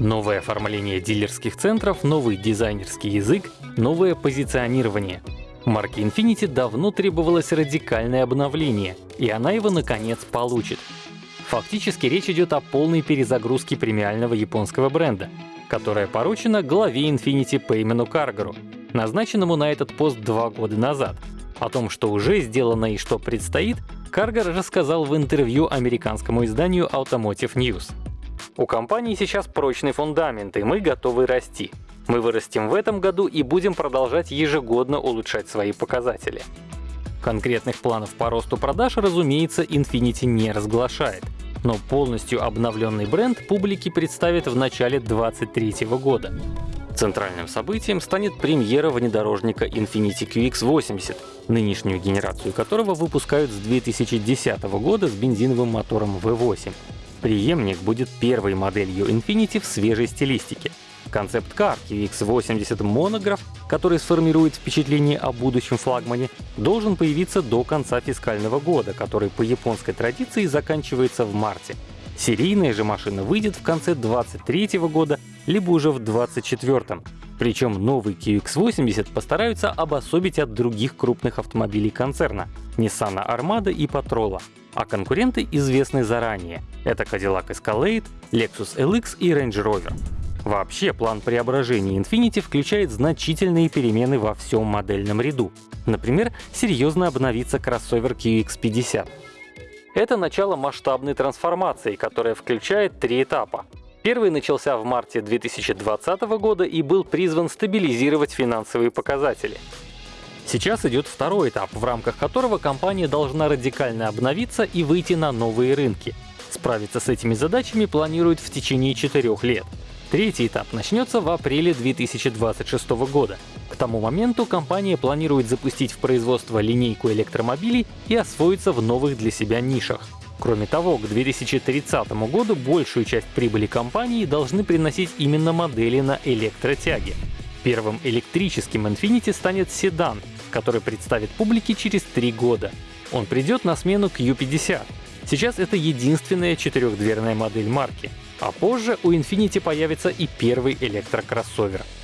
Новое оформление дилерских центров, новый дизайнерский язык, новое позиционирование. Марке Infiniti давно требовалось радикальное обновление, и она его наконец получит. Фактически речь идет о полной перезагрузке премиального японского бренда, которая поручена главе Infiniti Пеймену Каргару, назначенному на этот пост два года назад. О том, что уже сделано и что предстоит, Каргар рассказал в интервью американскому изданию Automotive News. У компании сейчас прочный фундамент, и мы готовы расти. Мы вырастем в этом году и будем продолжать ежегодно улучшать свои показатели. Конкретных планов по росту продаж, разумеется, Infiniti не разглашает, но полностью обновленный бренд публике представит в начале 2023 года. Центральным событием станет премьера внедорожника Infiniti QX80, нынешнюю генерацию которого выпускают с 2010 года с бензиновым мотором V8. Преемник будет первой моделью Infiniti в свежей стилистике. Концепт-кар QX80 Monograph, который сформирует впечатление о будущем флагмане, должен появиться до конца фискального года, который по японской традиции заканчивается в марте. Серийная же машина выйдет в конце 2023 года, либо уже в 2024. Причем новый QX80 постараются обособить от других крупных автомобилей концерна — Nissan Armada и Patrolla а конкуренты известны заранее. Это Cadillac Escalade, Lexus LX и Range Rover. Вообще, план преображения Infiniti включает значительные перемены во всем модельном ряду. Например, серьезно обновится кроссовер QX50. Это начало масштабной трансформации, которая включает три этапа. Первый начался в марте 2020 года и был призван стабилизировать финансовые показатели. Сейчас идет второй этап, в рамках которого компания должна радикально обновиться и выйти на новые рынки. Справиться с этими задачами планируют в течение четырех лет. Третий этап начнется в апреле 2026 года. К тому моменту компания планирует запустить в производство линейку электромобилей и освоиться в новых для себя нишах. Кроме того, к 2030 году большую часть прибыли компании должны приносить именно модели на электротяге. Первым электрическим Infiniti станет седан, который представит публике через три года. Он придет на смену Q50. Сейчас это единственная четырехдверная модель марки, а позже у Infiniti появится и первый электрокроссовер —